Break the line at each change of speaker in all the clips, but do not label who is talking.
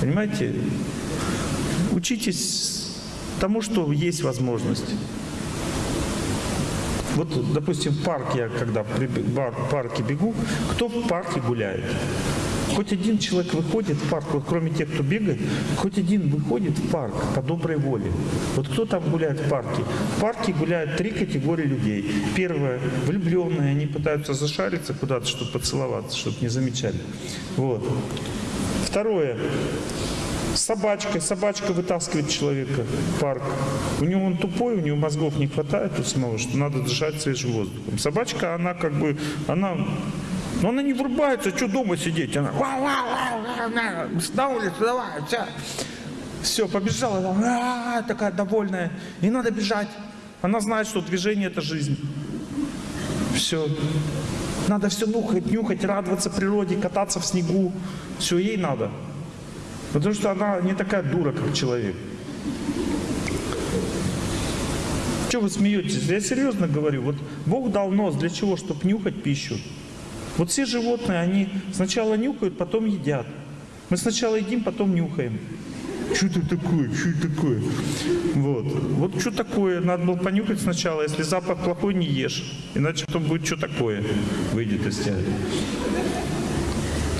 Понимаете? Учитесь тому, что есть возможность. Вот, допустим, в парке, я когда в парке бегу, кто в парке гуляет? Хоть один человек выходит в парк, вот кроме тех, кто бегает, хоть один выходит в парк по доброй воле. Вот кто там гуляет в парке? В парке гуляют три категории людей. Первое, влюбленные, они пытаются зашариться куда-то, чтобы поцеловаться, чтобы не замечали. Вот. Второе, с собачкой. Собачка вытаскивает человека в парк. У него он тупой, у него мозгов не хватает у самого, что надо дышать свежим воздухом. Собачка, она как бы, она но она не врубается, что дома сидеть? Она на улицу, давай, все. Все, побежала, а, такая довольная. И надо бежать. Она знает, что движение – это жизнь. Все. Надо все нюхать, нюхать, радоваться природе, кататься в снегу. Все ей надо. Потому что она не такая дура, как человек. Что вы смеетесь? Я серьезно говорю. Вот Бог дал нос для чего? Чтобы нюхать пищу. Вот все животные, они сначала нюхают, потом едят. Мы сначала едим, потом нюхаем. Что это такое? Что это такое? Вот. Вот что такое? Надо было понюхать сначала. Если запах плохой, не ешь. Иначе потом будет что такое. Выйдет из тебя.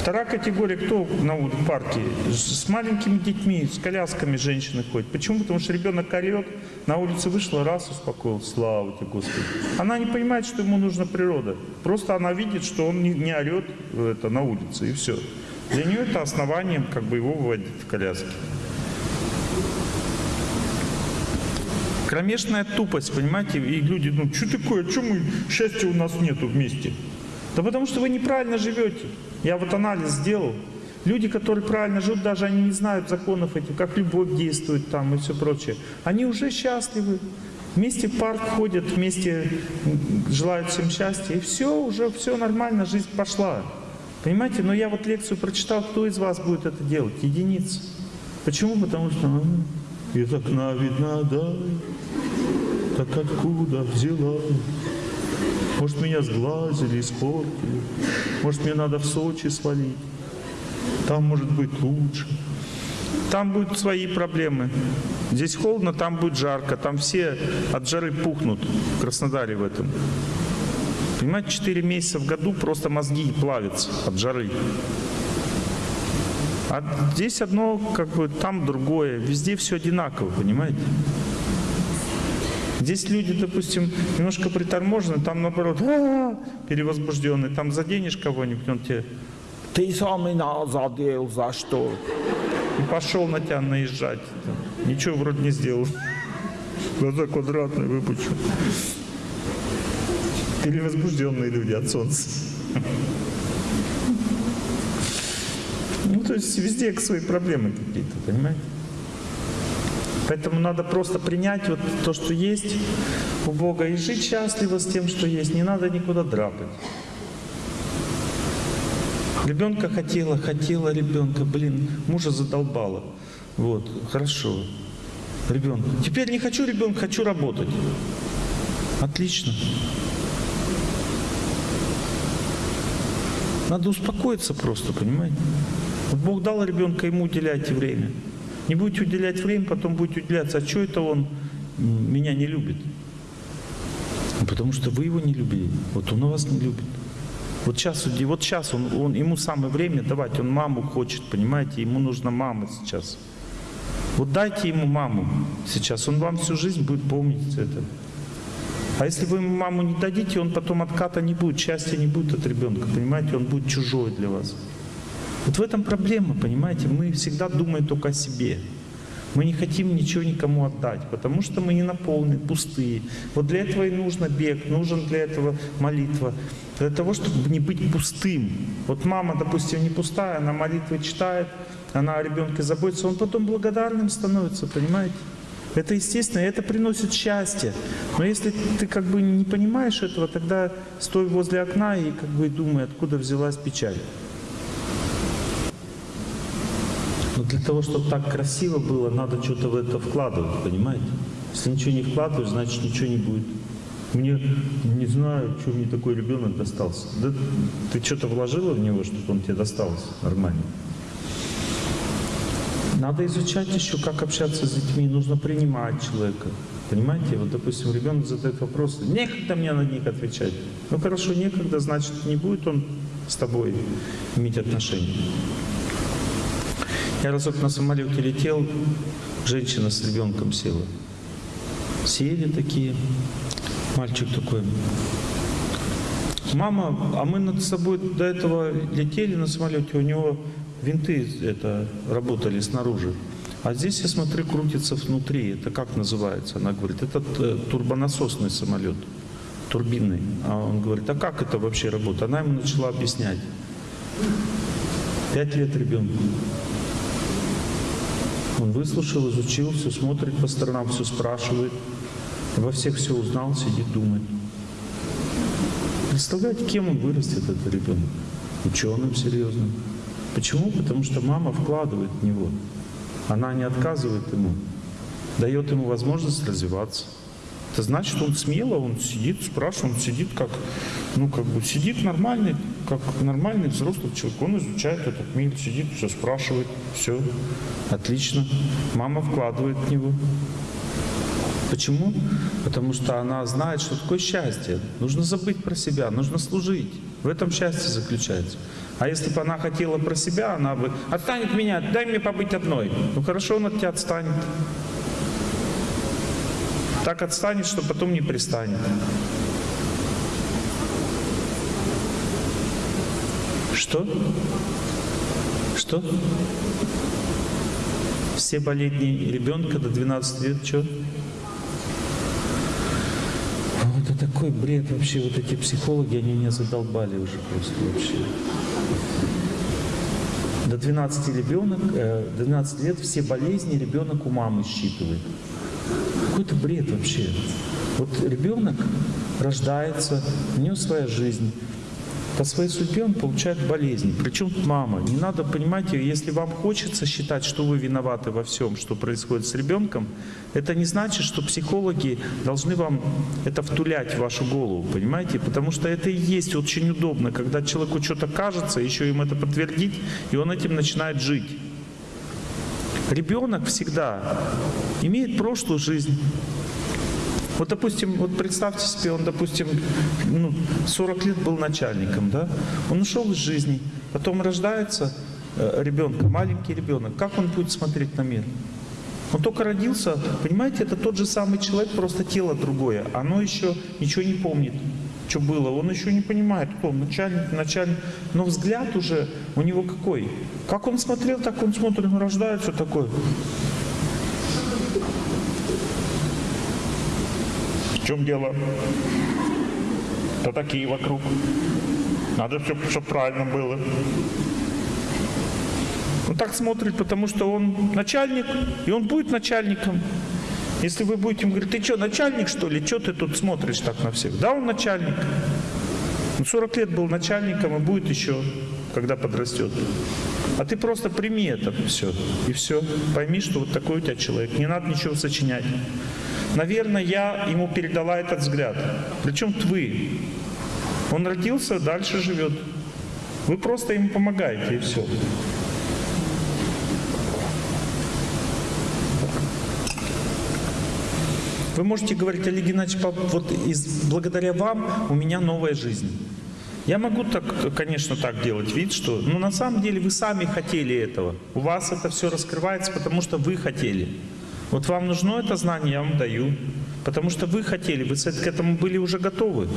Вторая категория, кто на парке? С маленькими детьми, с колясками женщины ходят. Почему? Потому что ребенок орет, на улице вышла, раз успокоил, слава тебе, Господи. Она не понимает, что ему нужна природа. Просто она видит, что он не, не орет это, на улице, и все. Для нее это основанием как бы его выводить в коляске. Кромешная тупость, понимаете? И люди, ну что такое, что мы, счастья у нас нету вместе? Да потому что вы неправильно живете. Я вот анализ сделал. Люди, которые правильно живут, даже они не знают законов этих, как любовь действует там и все прочее. Они уже счастливы. Вместе в парк ходят, вместе желают всем счастья. И все, уже все нормально, жизнь пошла. Понимаете? Но я вот лекцию прочитал, кто из вас будет это делать? Единицы. Почему? Потому что а, из окна видна да, так откуда взяла? Может, меня сглазили, испортили. Может, мне надо в Сочи свалить. Там может быть лучше. Там будут свои проблемы. Здесь холодно, там будет жарко. Там все от жары пухнут в Краснодаре в этом. Понимаете, 4 месяца в году просто мозги плавятся от жары. А здесь одно, как бы, там другое. Везде все одинаково, понимаете? Здесь люди, допустим, немножко приторможены, там наоборот, а -а -а, перевозбужденный. Там заденешь кого-нибудь, он тебе, ты сам меня задел, за что? И пошел на тебя наезжать. Ничего вроде не сделал. Глаза квадратные, выпучу. Перевозбужденные люди от солнца. Ну, то есть везде свои проблемы какие-то, понимаете? Поэтому надо просто принять вот то, что есть у Бога, и жить счастливо с тем, что есть. Не надо никуда драпать. Ребенка хотела, хотела ребенка, блин, мужа задолбала. Вот, хорошо. Ребенка. Теперь не хочу ребенка, хочу работать. Отлично. Надо успокоиться просто, понимаете? Вот Бог дал ребенка, ему уделяйте время. Не будете уделять время, потом будете уделяться. А что это он меня не любит? Потому что вы его не любили. Вот он вас не любит. Вот сейчас, вот сейчас он, он, ему самое время давать, он маму хочет, понимаете, ему нужна мама сейчас. Вот дайте ему маму сейчас, он вам всю жизнь будет помнить это. А если вы ему маму не дадите, он потом отката не будет, счастья не будет от ребенка, понимаете, он будет чужой для вас. Вот в этом проблема, понимаете? Мы всегда думаем только о себе. Мы не хотим ничего никому отдать, потому что мы не наполнены, пустые. Вот для этого и нужно бег, нужен для этого молитва. Для того, чтобы не быть пустым. Вот мама, допустим, не пустая, она молитвы читает, она о ребенке заботится, он потом благодарным становится, понимаете? Это естественно, это приносит счастье. Но если ты как бы не понимаешь этого, тогда стой возле окна и как бы думай, откуда взялась печаль. Но для того, чтобы так красиво было, надо что-то в это вкладывать, понимаете? Если ничего не вкладываешь, значит ничего не будет. Мне не знаю, что мне такой ребенок достался. Да ты что-то вложила в него, чтобы он тебе достался нормально. Надо изучать еще, как общаться с детьми, нужно принимать человека. Понимаете, вот, допустим, ребенок задает вопросы, некогда мне на них отвечать. Ну хорошо, некогда, значит, не будет он с тобой иметь отношения. Я разок на самолете летел, женщина с ребенком села. Сели такие, мальчик такой. Мама, а мы над собой до этого летели на самолете, у него винты это работали снаружи. А здесь, я смотрю, крутится внутри. Это как называется? Она говорит, это э, турбонасосный самолет, турбинный. А он говорит, а как это вообще работает? Она ему начала объяснять. Пять лет ребенку. Он выслушал, изучил, все смотрит по сторонам, все спрашивает. Во всех все узнал, сидит, думает. Представляете, кем он вырастет, этот ребенок? Ученым серьезным. Почему? Потому что мама вкладывает в него. Она не отказывает ему, дает ему возможность развиваться. Это значит, он смело, он сидит, спрашивает, он сидит как, ну, как бы сидит нормальный, как нормальный взрослый человек. Он изучает этот мир, сидит, все спрашивает, все, отлично. Мама вкладывает в него. Почему? Потому что она знает, что такое счастье. Нужно забыть про себя, нужно служить. В этом счастье заключается. А если бы она хотела про себя, она бы «Отстань от меня, дай мне побыть одной». Ну хорошо, он от тебя отстанет. Так отстанет, что потом не пристанет. Что? Что? Все болезни ребенка до 12 лет, что? это такой бред вообще, вот эти психологи, они меня задолбали уже просто вообще. До 12 ребенок, э, до 12 лет все болезни ребенок у мамы считывает. Какой-то бред вообще. Вот ребенок рождается, у него своя жизнь, по своей судьбе он получает болезни. Причем мама. Не надо, понимаете, если вам хочется считать, что вы виноваты во всем, что происходит с ребенком, это не значит, что психологи должны вам это втулять в вашу голову, понимаете? Потому что это и есть очень удобно, когда человеку что-то кажется, еще им это подтвердить, и он этим начинает жить. Ребенок всегда имеет прошлую жизнь, вот, допустим, вот представьте себе, он, допустим, ну, 40 лет был начальником, да? Он ушел из жизни, потом рождается э, ребенок, маленький ребенок. Как он будет смотреть на мир? Он только родился, понимаете, это тот же самый человек, просто тело другое. Оно еще ничего не помнит, что было. Он еще не понимает, кто он, начальник, начальник. Но взгляд уже у него какой? Как он смотрел, так он смотрит, он рождается такой. Чем дело? Да такие вокруг. Надо все, чтобы правильно было. Он так смотрит, потому что он начальник, и он будет начальником. Если вы будете ему говорить, ты что, начальник что ли? Что ты тут смотришь так на всех? Да, он начальник. Он 40 лет был начальником и будет еще, когда подрастет. А ты просто прими это все. И все. Пойми, что вот такой у тебя человек. Не надо ничего сочинять. Наверное, я ему передала этот взгляд. Причем вы. Он родился, дальше живет. Вы просто ему помогаете, и все. Вы можете говорить, Олег Геннадьевич, вот из, благодаря вам у меня новая жизнь. Я могу так, конечно, так делать вид, что, но на самом деле вы сами хотели этого. У вас это все раскрывается, потому что вы хотели. Вот вам нужно это знание, я вам даю. Потому что вы хотели, вы к этому были уже готовы.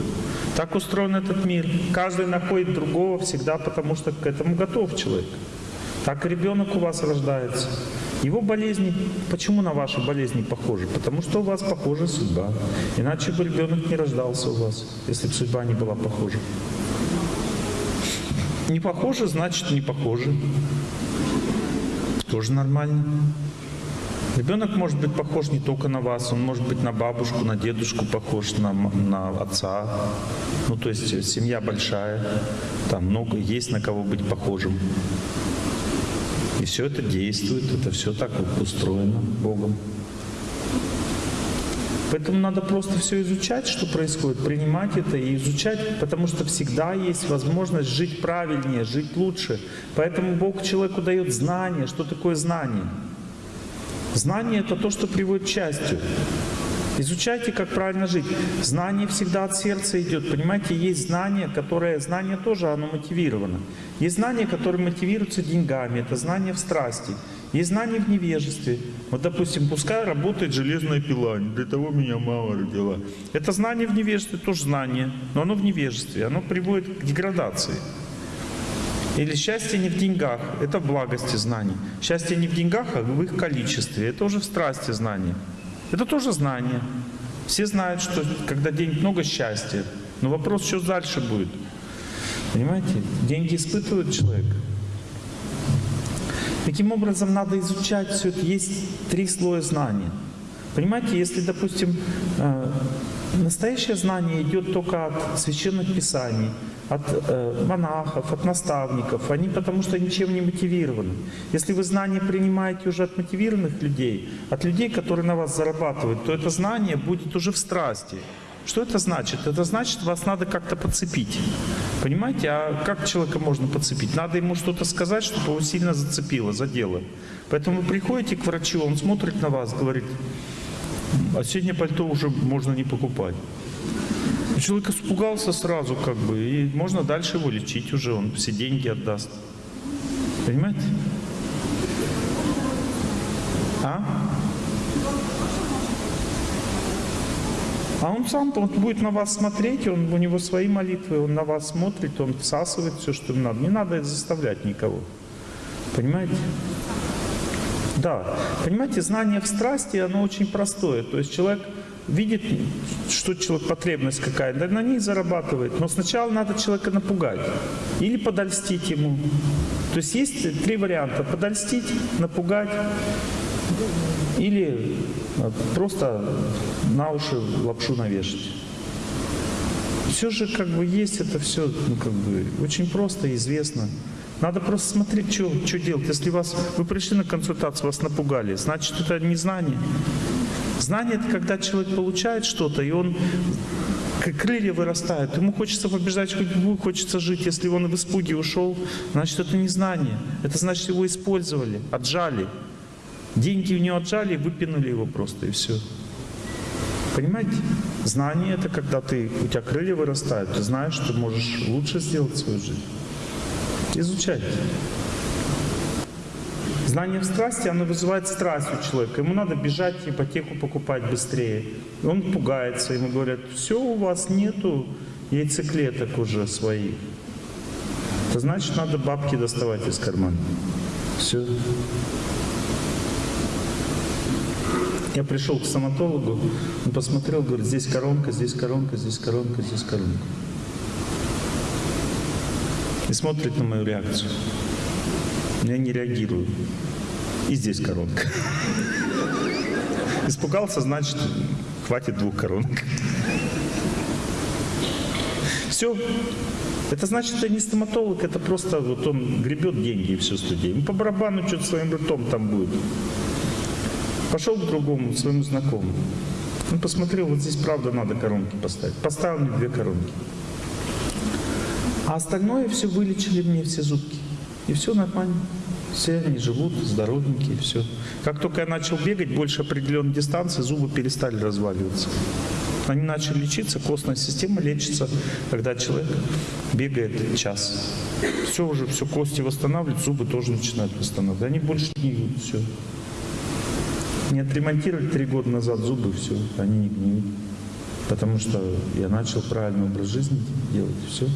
Так устроен этот мир. Каждый находит другого всегда, потому что к этому готов человек. Так ребенок у вас рождается. Его болезни, почему на ваши болезни похожи? Потому что у вас похожа судьба. Иначе бы ребенок не рождался у вас, если бы судьба не была похожа. Не похоже, значит не похоже. Тоже нормально. Ребенок может быть похож не только на вас, он может быть на бабушку, на дедушку похож, на, на отца. Ну, то есть семья большая, там много, есть на кого быть похожим. И все это действует, это все так устроено Богом. Поэтому надо просто все изучать, что происходит, принимать это и изучать, потому что всегда есть возможность жить правильнее, жить лучше. Поэтому Бог человеку дает знание. Что такое знание? Знание — это то, что приводит к счастью. Изучайте, как правильно жить. Знание всегда от сердца идет. Понимаете, есть знание, которое... Знание тоже, оно мотивировано. Есть знание, которое мотивируется деньгами. Это знание в страсти. Есть знание в невежестве. Вот, допустим, пускай работает железная пила. Для того меня мама родила. Это знание в невежестве, тоже знание. Но оно в невежестве. Оно приводит к деградации. Или счастье не в деньгах, это в благости знаний. Счастье не в деньгах, а в их количестве. Это уже в страсти знания. Это тоже знание. Все знают, что когда денег много, счастья. Но вопрос, что дальше будет. Понимаете? Деньги испытывают человека. Таким образом, надо изучать все это. Есть три слоя знания. Понимаете, если, допустим, э, настоящее знание идет только от священных писаний, от э, монахов, от наставников. Они потому что ничем не мотивированы. Если вы знания принимаете уже от мотивированных людей, от людей, которые на вас зарабатывают, то это знание будет уже в страсти. Что это значит? Это значит, вас надо как-то подцепить. Понимаете? А как человека можно подцепить? Надо ему что-то сказать, чтобы его сильно зацепило, задело. Поэтому вы приходите к врачу, он смотрит на вас, говорит, осеннее пальто уже можно не покупать. Человек испугался сразу, как бы, и можно дальше его лечить уже, он все деньги отдаст. Понимаете? А? А он сам, он будет на вас смотреть, он, у него свои молитвы, он на вас смотрит, он всасывает все, что ему надо. Не надо заставлять никого. Понимаете? Да. Понимаете, знание в страсти, оно очень простое. То есть человек видит, что человек, потребность какая, да на ней зарабатывает. Но сначала надо человека напугать или подольстить ему. То есть есть три варианта. Подольстить, напугать или а, просто на уши лапшу навешать. Все же как бы есть это все, ну как бы очень просто, известно. Надо просто смотреть, что, что делать. Если вас, вы пришли на консультацию, вас напугали, значит это не знание. Знание — это когда человек получает что-то, и он крылья вырастают. Ему хочется побеждать судьбу, хочется жить. Если он в испуге ушел, значит, это не знание. Это значит, его использовали, отжали. Деньги у него отжали, выпинули его просто, и все. Понимаете? Знание — это когда ты, у тебя крылья вырастают, ты знаешь, что можешь лучше сделать свою жизнь. Изучайте. Знание в страсти, оно вызывает страсть у человека. Ему надо бежать, ипотеку покупать быстрее. Он пугается, ему говорят, все, у вас нету яйцеклеток уже своих. Это значит, надо бабки доставать из кармана. Все. Я пришел к стоматологу, он посмотрел, говорит, здесь коронка, здесь коронка, здесь коронка, здесь коронка. И смотрит на мою реакцию. Я не реагирую. И здесь коронка. Испугался, значит, хватит двух коронок. Все. Это значит, это не стоматолог, это просто вот он гребет деньги и все с людей. Ну, по барабану что-то своим ртом там будет. Пошел к другому, своему знакомому. Он посмотрел, вот здесь правда надо коронки поставить. Поставил мне две коронки. А остальное все вылечили мне, все зубки. И все нормально. Все они живут, здоровенькие, все. Как только я начал бегать больше определенной дистанции, зубы перестали разваливаться. Они начали лечиться, костная система лечится, когда человек бегает час. Все уже, все кости восстанавливают, зубы тоже начинают восстанавливать. Они больше не гниют, все. Не отремонтировали три года назад зубы, все, они не гниют. Потому что я начал правильный образ жизни делать, все.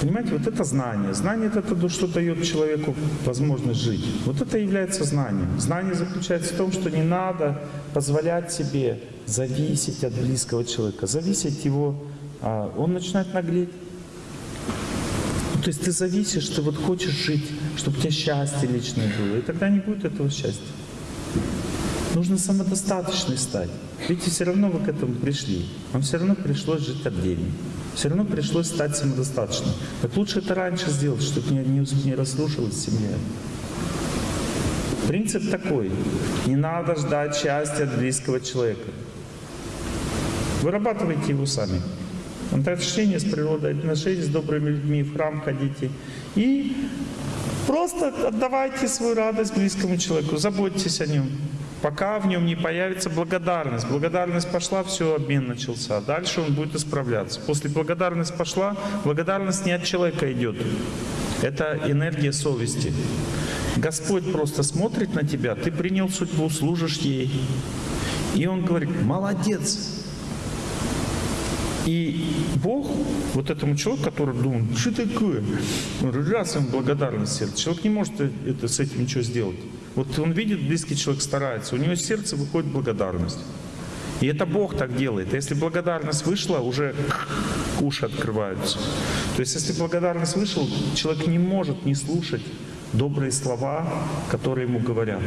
Понимаете, вот это знание. Знание — это то, что дает человеку возможность жить. Вот это является знанием. Знание заключается в том, что не надо позволять себе зависеть от близкого человека, зависеть его, а он начинает наглеть. Ну, то есть ты зависишь, ты вот хочешь жить, чтобы у тебя счастье личное было, и тогда не будет этого счастья. Нужно самодостаточной стать. Видите, все равно вы к этому пришли. Вам все равно пришлось жить отдельно все равно пришлось стать самодостаточным. Так лучше это раньше сделать, чтобы не, не, не семья. Принцип такой. Не надо ждать счастья от близкого человека. Вырабатывайте его сами. Отношения с природой, отношения с добрыми людьми, в храм ходите. И Просто отдавайте свою радость близкому человеку, заботьтесь о нем. Пока в нем не появится благодарность. Благодарность пошла, все, обмен начался. Дальше он будет исправляться. После благодарности пошла, благодарность не от человека идет. Это энергия совести. Господь просто смотрит на тебя, ты принял судьбу, служишь ей. И Он говорит, молодец. И Бог вот этому человеку, который думает, что такое? Раз ему благодарность сердце. Человек не может это, с этим ничего сделать. Вот он видит, близкий человек старается, у него из сердца выходит благодарность. И это Бог так делает. Если благодарность вышла, уже уши открываются. То есть если благодарность вышла, человек не может не слушать добрые слова, которые ему говорят.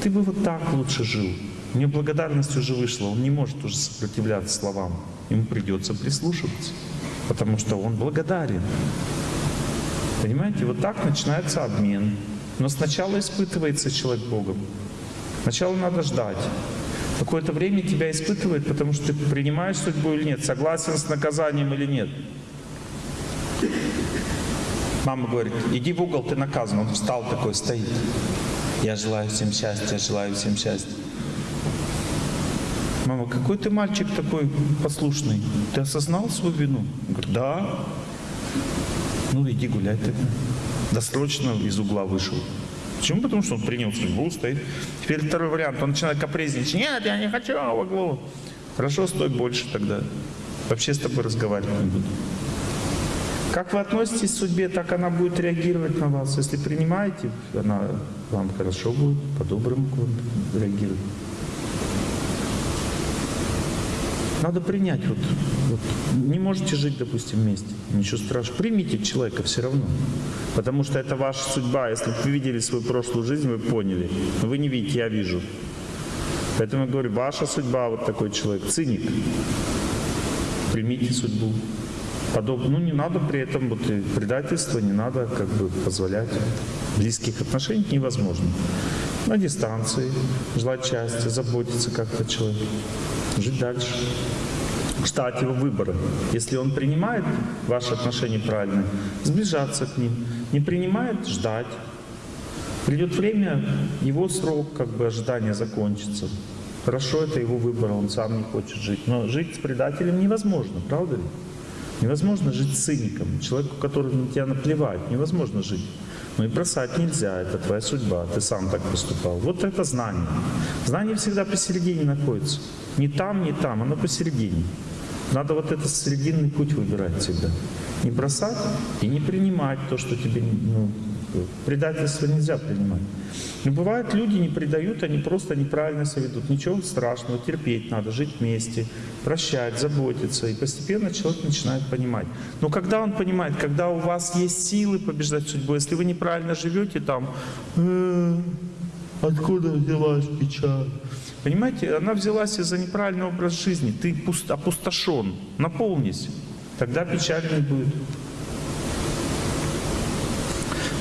Ты бы вот так лучше жил. У него благодарность уже вышла, он не может уже сопротивляться словам. Ему придется прислушиваться, потому что он благодарен. Понимаете, вот так начинается обмен. Но сначала испытывается человек Богом. Сначала надо ждать. Какое-то время тебя испытывает, потому что ты принимаешь судьбу или нет, согласен с наказанием или нет. Мама говорит, иди в угол, ты наказан. Он встал такой, стоит. Я желаю всем счастья, желаю всем счастья. Мама, какой ты мальчик такой послушный? Ты осознал свою вину? Он говорит, да. Ну иди гуляй ты. Досрочно из угла вышел. Почему? Потому что он принял судьбу, стоит. Теперь второй вариант. Он начинает капризничать. Нет, я не хочу в углу. Хорошо, стой больше тогда. Вообще с тобой разговаривать не буду. Как вы относитесь к судьбе, так она будет реагировать на вас. Если принимаете, она вам хорошо будет, по-доброму реагировать. Надо принять. Вот, вот, не можете жить, допустим, вместе. Ничего страшного. Примите человека все равно. Потому что это ваша судьба. Если бы вы видели свою прошлую жизнь, вы поняли. Но вы не видите, я вижу. Поэтому я говорю, ваша судьба вот такой человек. Циник. Примите судьбу подобное. Ну, не надо при этом вот, предательство, не надо как бы позволять. Близких отношений невозможно. На дистанции, желать счастья, заботиться как-то о человеке, жить дальше. Ждать его выбора. Если он принимает ваши отношения правильные, сближаться к ним. Не принимает, ждать. Придет время, его срок как бы ожидания закончится. Хорошо, это его выбор, он сам не хочет жить. Но жить с предателем невозможно, правда ли? Невозможно жить циником, человеку, который на тебя наплевать, невозможно жить. Но и бросать нельзя, это твоя судьба, ты сам так поступал. Вот это знание. Знание всегда посередине находится. Не там, не там, оно посередине. Надо вот этот срединный путь выбирать всегда. Не бросать и не принимать то, что тебе ну, Предательство нельзя принимать. Но бывают, люди не предают, они просто неправильно себя ведут. Ничего страшного, терпеть надо, жить вместе, прощать, заботиться. И постепенно человек начинает понимать. Но когда он понимает, когда у вас есть силы побеждать судьбу, если вы неправильно живете там, э, откуда взялась печаль? Понимаете, она взялась из-за неправильного образа жизни. Ты опустошен, наполнись. Тогда печаль не будет.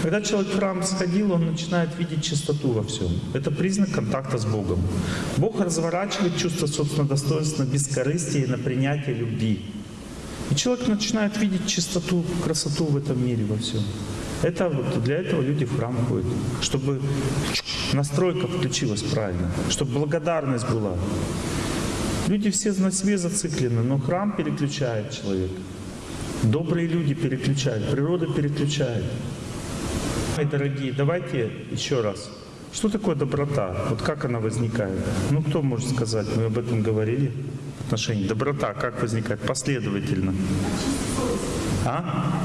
Когда человек в храм сходил, он начинает видеть чистоту во всем. Это признак контакта с Богом. Бог разворачивает чувство собственного достоинства на бескорыстие и на принятие любви. И человек начинает видеть чистоту, красоту в этом мире во всем. Это вот для этого люди в храм ходят, чтобы настройка включилась правильно, чтобы благодарность была. Люди все на себе зациклены, но храм переключает человека. Добрые люди переключают, природа переключает. Мои дорогие, давайте еще раз. Что такое доброта? Вот как она возникает? Ну, кто может сказать? Мы об этом говорили в отношении. Доброта как возникает? Последовательно. А?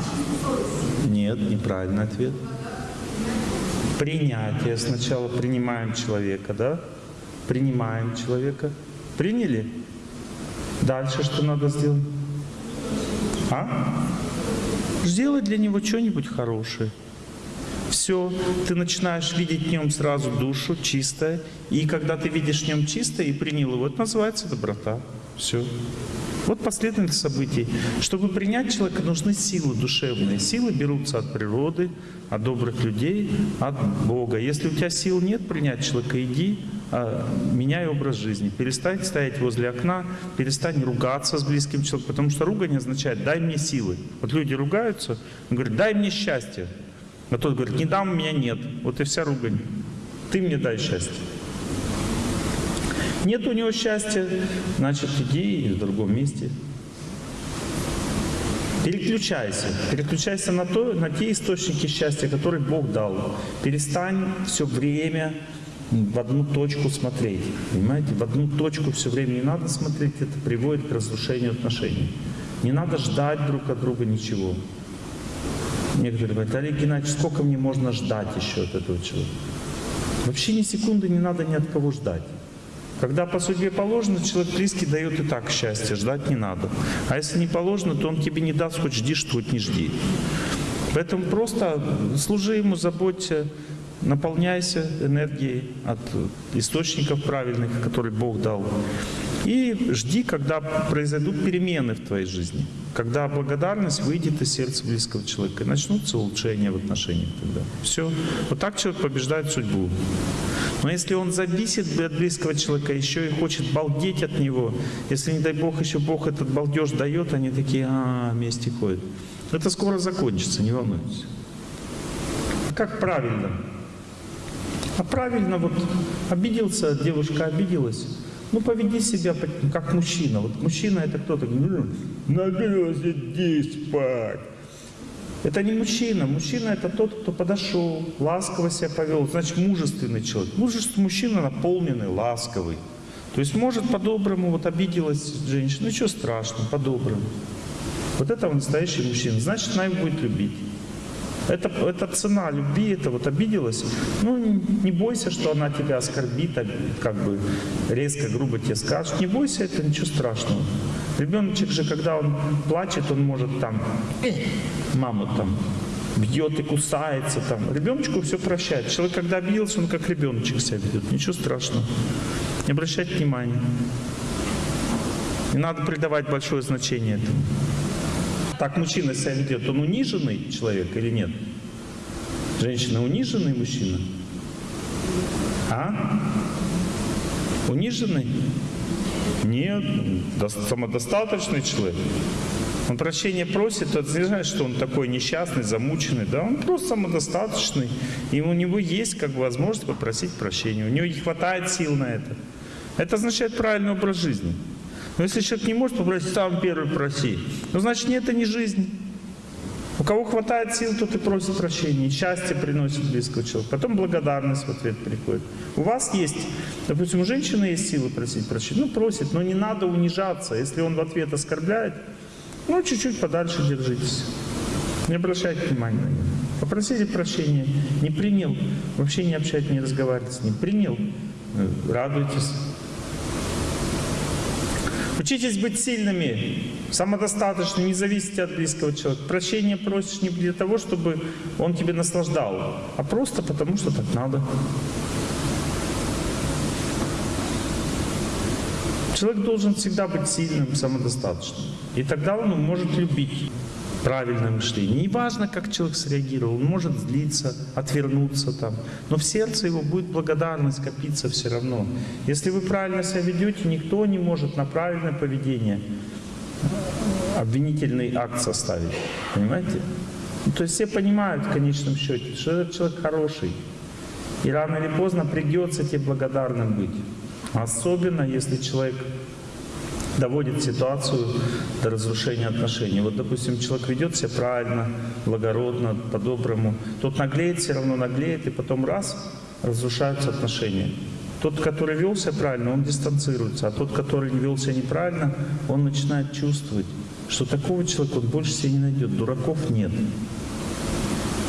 Нет, неправильный ответ. Принятие. Сначала принимаем человека, да? Принимаем человека. Приняли? Дальше что надо сделать? А? Сделать для него что-нибудь хорошее все, ты начинаешь видеть в нем сразу душу, чистое. И когда ты видишь в нем чистое и принял его, это называется доброта. Все. Вот последовательность событий. Чтобы принять человека, нужны силы душевные. Силы берутся от природы, от добрых людей, от Бога. Если у тебя сил нет принять человека, иди, а, меняй образ жизни. Перестань стоять возле окна, перестань ругаться с близким человеком, потому что ругание означает «дай мне силы». Вот люди ругаются, говорят «дай мне счастье». А тот говорит, не дам, у меня нет. Вот и вся ругань. Ты мне дай счастье. Нет у него счастья, значит, иди в другом месте. Переключайся. Переключайся на, то, на те источники счастья, которые Бог дал. Перестань все время в одну точку смотреть. Понимаете? В одну точку все время не надо смотреть, это приводит к разрушению отношений. Не надо ждать друг от друга ничего. Некоторые говорят, Олег Геннадьевич, сколько мне можно ждать еще от этого человека? Вообще ни секунды не надо ни от кого ждать. Когда по судьбе положено, человек близкий дает и так счастье, ждать не надо. А если не положено, то он тебе не даст, хоть жди, что хоть не жди. Поэтому просто служи ему, заботься, наполняйся энергией от источников правильных, которые Бог дал. И жди, когда произойдут перемены в твоей жизни. Когда благодарность выйдет из сердца близкого человека. И начнутся улучшения в отношениях тогда. Все. Вот так человек побеждает судьбу. Но если он зависит от близкого человека, еще и хочет балдеть от него, если, не дай Бог, еще Бог этот балдеж дает, они такие, а, вместе ходят. Это скоро закончится, не волнуйтесь. Как правильно? А правильно, вот обиделся, девушка обиделась, ну, поведи себя как мужчина. Вот мужчина это кто-то, ну, нагрелся, иди спать. Это не мужчина. Мужчина это тот, кто подошел, ласково себя повел. Значит, мужественный человек. Мужественный мужчина наполненный, ласковый. То есть может по-доброму, вот обиделась женщина, что страшного, по-доброму. Вот это настоящий мужчина. Значит, она его будет любить. Это, это цена любви, это вот обиделась. Ну, не бойся, что она тебя оскорбит, как бы резко, грубо тебе скажет. Не бойся, это ничего страшного. Ребеночек же, когда он плачет, он может там маму там бьет и кусается там. Ребеночку все прощает. Человек, когда обиделся, он как ребеночек себя ведет. Ничего страшного. Не обращать внимания. Не надо придавать большое значение этому. Так мужчина себя ведет, он униженный человек или нет? Женщина униженный мужчина? А? Униженный? Нет, самодостаточный человек. Он прощения просит, это не значит, что он такой несчастный, замученный. Да, он просто самодостаточный. И у него есть как бы возможность попросить прощения. У него не хватает сил на это. Это означает правильный образ жизни. Но если человек не может попросить, сам первый проси. Ну, значит, это не жизнь. У кого хватает сил, тот и просит прощения. счастье приносит близкого человека. Потом благодарность в ответ приходит. У вас есть, допустим, у женщины есть силы просить прощения. Ну, просит, но не надо унижаться. Если он в ответ оскорбляет, ну, чуть-чуть подальше держитесь. Не обращайте внимания на него. Попросите прощения. Не принял. Вообще не общать, не разговаривать с ним. Принял. Э, радуйтесь. Учитесь быть сильными, самодостаточными, не зависите от близкого человека. Прощение просишь не для того, чтобы он тебе наслаждал, а просто потому, что так надо. Человек должен всегда быть сильным, самодостаточным. И тогда он может любить правильное мышление. Не важно, как человек среагировал, он может злиться, отвернуться там, но в сердце его будет благодарность копиться все равно. Если вы правильно себя ведете, никто не может на правильное поведение обвинительный акт составить. Понимаете? Ну, то есть все понимают в конечном счете, что этот человек хороший. И рано или поздно придется тебе благодарным быть. Особенно, если человек доводит ситуацию до разрушения отношений. Вот, допустим, человек ведет себя правильно, благородно, по-доброму. Тот наглеет, все равно наглеет, и потом раз, разрушаются отношения. Тот, который вел себя правильно, он дистанцируется, а тот, который вел себя неправильно, он начинает чувствовать, что такого человека он больше себе не найдет, дураков нет.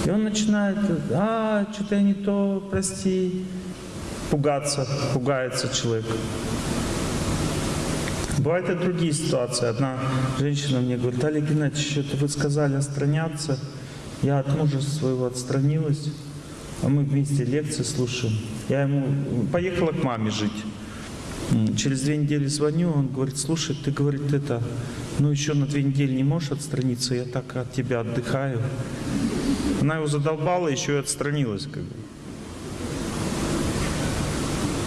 И он начинает, а, что-то я не то, прости, пугаться, пугается человек. Бывают и другие ситуации. Одна женщина мне говорит, Олег Геннадьевич, что-то вы сказали отстраняться. Я от мужа своего отстранилась, а мы вместе лекции слушаем. Я ему поехала к маме жить. Через две недели звоню, он говорит, слушай, ты, говорит, это, ну еще на две недели не можешь отстраниться, я так от тебя отдыхаю. Она его задолбала, еще и отстранилась. Как бы.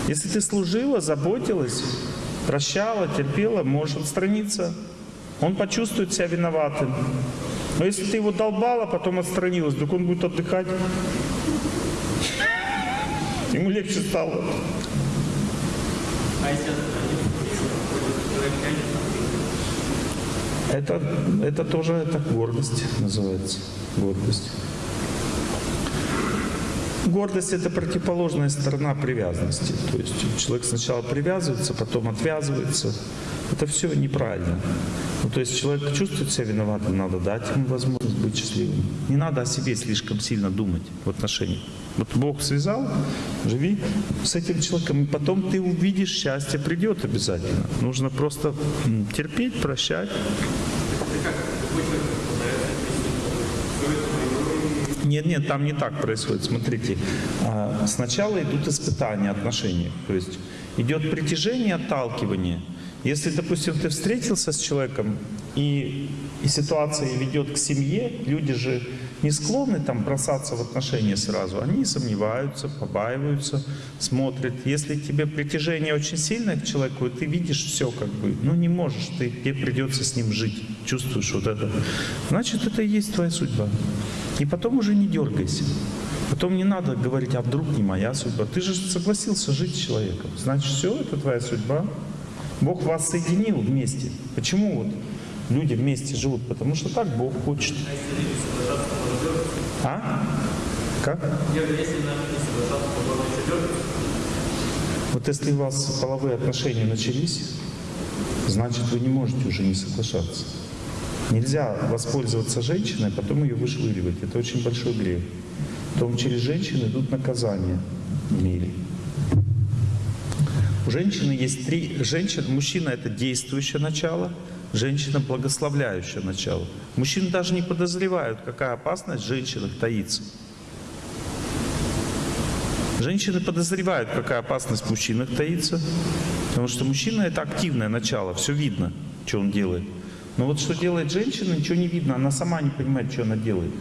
Если ты служила, заботилась, прощала, терпела, можешь отстраниться. Он почувствует себя виноватым. Но если ты его долбал, а потом отстранилась, так он будет отдыхать. Ему легче стало.
А тянет,
Это, это тоже это гордость называется. Гордость. Гордость — это противоположная сторона привязанности. То есть человек сначала привязывается, потом отвязывается. Это все неправильно. Ну, то есть человек чувствует себя виноватым, надо дать ему возможность быть счастливым. Не надо о себе слишком сильно думать в отношениях. Вот Бог связал, живи с этим человеком, и потом ты увидишь, счастье придет обязательно. Нужно просто терпеть, прощать. Нет, нет, там не так происходит. Смотрите, а, сначала идут испытания отношений. То есть идет притяжение, отталкивание. Если, допустим, ты встретился с человеком, и, и ситуация ведет к семье, люди же не склонны там бросаться в отношения сразу. Они сомневаются, побаиваются, смотрят. Если тебе притяжение очень сильное к человеку, ты видишь все как бы, ну не можешь, ты, тебе придется с ним жить, чувствуешь вот это. Значит, это и есть твоя судьба. И потом уже не дергайся. Потом не надо говорить, а вдруг не моя судьба. Ты же согласился жить с человеком. Значит, все, это твоя судьба. Бог вас соединил вместе. Почему вот люди вместе живут? Потому что так Бог хочет. А? Как? Вот если у вас половые отношения начались, значит вы не можете уже не соглашаться. Нельзя воспользоваться женщиной, а потом ее вышвыривать. Это очень большой грех. Потом через женщин идут наказания в мире. У женщины есть три... Женщина, мужчина — это действующее начало, женщина — благословляющее начало. Мужчины даже не подозревают, какая опасность в женщинах таится. Женщины подозревают, какая опасность в мужчинах таится, потому что мужчина — это активное начало, все видно, что он делает. Но вот что делает женщина, ничего не видно, она сама не понимает, что она делает.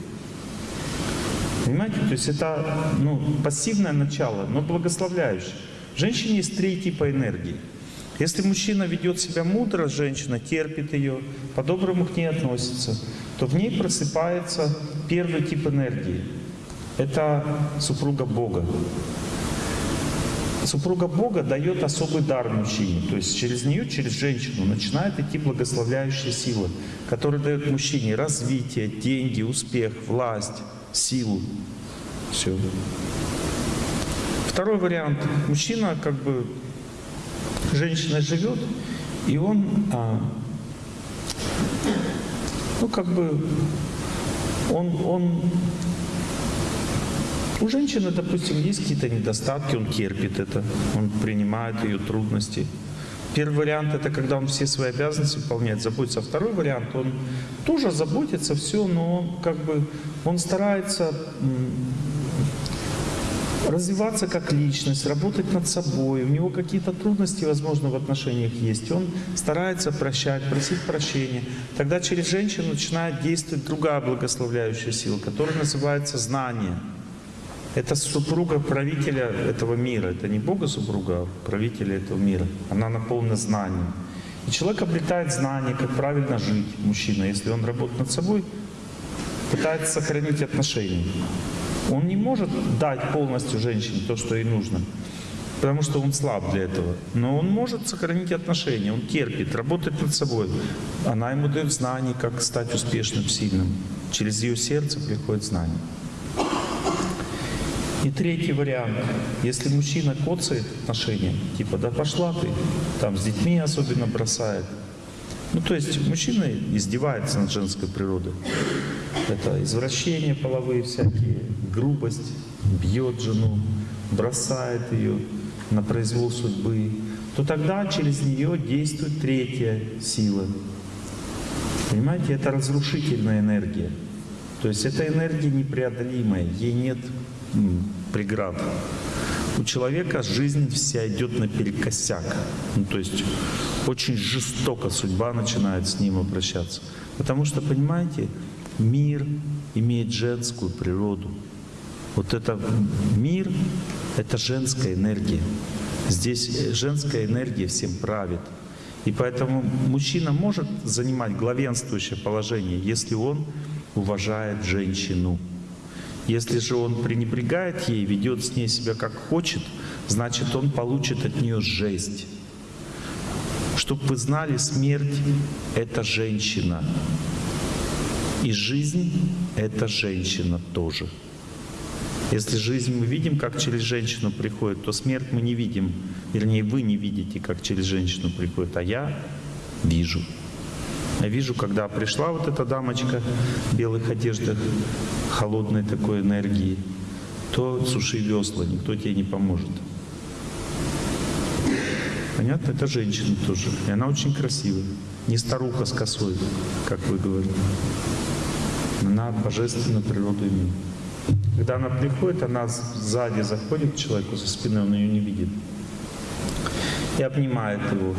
Понимаете? То есть это ну, пассивное начало, но благословляющее. В женщине есть три типа энергии. Если мужчина ведет себя мудро, женщина терпит ее, по-доброму к ней относится, то в ней просыпается первый тип энергии. Это супруга Бога. Супруга Бога дает особый дар мужчине. То есть через нее, через женщину начинает идти благословляющая сила, которая дает мужчине развитие, деньги, успех, власть, силу. Все. Второй вариант. Мужчина как бы женщина живет, и он, а, ну как бы, он, он, у женщины, допустим, есть какие-то недостатки, он терпит это, он принимает ее трудности. Первый вариант это когда он все свои обязанности выполняет, заботится. А второй вариант, он тоже заботится, все, но как бы, он старается развиваться как личность, работать над собой. У него какие-то трудности, возможно, в отношениях есть. Он старается прощать, просить прощения. Тогда через женщину начинает действовать другая благословляющая сила, которая называется знание. Это супруга правителя этого мира. Это не Бога супруга, а правителя этого мира. Она наполнена знанием. И человек обретает знание, как правильно жить, мужчина, если он работает над собой, пытается сохранить отношения. Он не может дать полностью женщине то, что ей нужно, потому что он слаб для этого. Но он может сохранить отношения, он терпит, работает над собой. Она ему дает знания, как стать успешным, сильным. Через ее сердце приходит знание. И третий вариант. Если мужчина коцает отношения, типа, да пошла ты, там с детьми особенно бросает. Ну, то есть мужчина издевается над женской природой. Это извращения половые всякие, грубость, бьет жену, бросает ее на произвол судьбы, то тогда через нее действует третья сила. Понимаете, это разрушительная энергия. То есть эта энергия непреодолимая, ей нет преград. У человека жизнь вся идет наперекосяк. Ну, то есть очень жестоко судьба начинает с ним обращаться. Потому что, понимаете, мир имеет женскую природу. Вот это мир — это женская энергия. Здесь э, женская энергия всем правит. И поэтому мужчина может занимать главенствующее положение, если он уважает женщину. Если же он пренебрегает ей, ведет с ней себя как хочет, значит он получит от нее жесть. Чтобы вы знали, смерть — это женщина. И жизнь — это женщина тоже. Если жизнь мы видим, как через женщину приходит, то смерть мы не видим. Вернее, вы не видите, как через женщину приходит, а я вижу. Я вижу, когда пришла вот эта дамочка в белых одеждах, холодной такой энергии, то суши весла, никто тебе не поможет. Понятно? Это женщина тоже. И она очень красивая. Не старуха с косой, как вы говорите. Она божественную природу имеет. Когда она приходит, она сзади заходит к человеку со спины, он ее не видит. И обнимает его.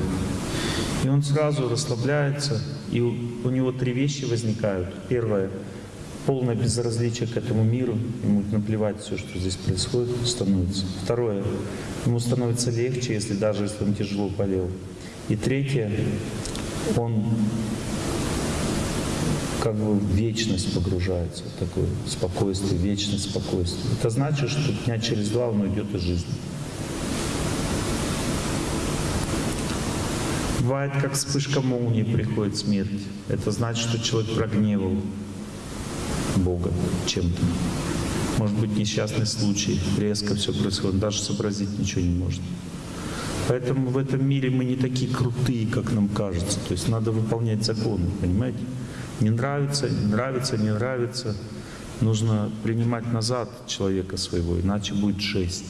И он сразу расслабляется, и у него три вещи возникают. Первое — полное безразличие к этому миру, ему наплевать все, что здесь происходит, становится. Второе — ему становится легче, если даже если он тяжело болел. И третье — он как бы в вечность погружается, в такое спокойствие, вечность спокойствие. Это значит, что дня через два он уйдет из жизни. Бывает, как вспышка молнии приходит смерть. Это значит, что человек прогневал Бога чем-то. Может быть, несчастный случай, резко все происходит, даже сообразить ничего не может. Поэтому в этом мире мы не такие крутые, как нам кажется. То есть надо выполнять законы, понимаете? Не нравится, не нравится, не нравится. Нужно принимать назад человека своего, иначе будет жесть.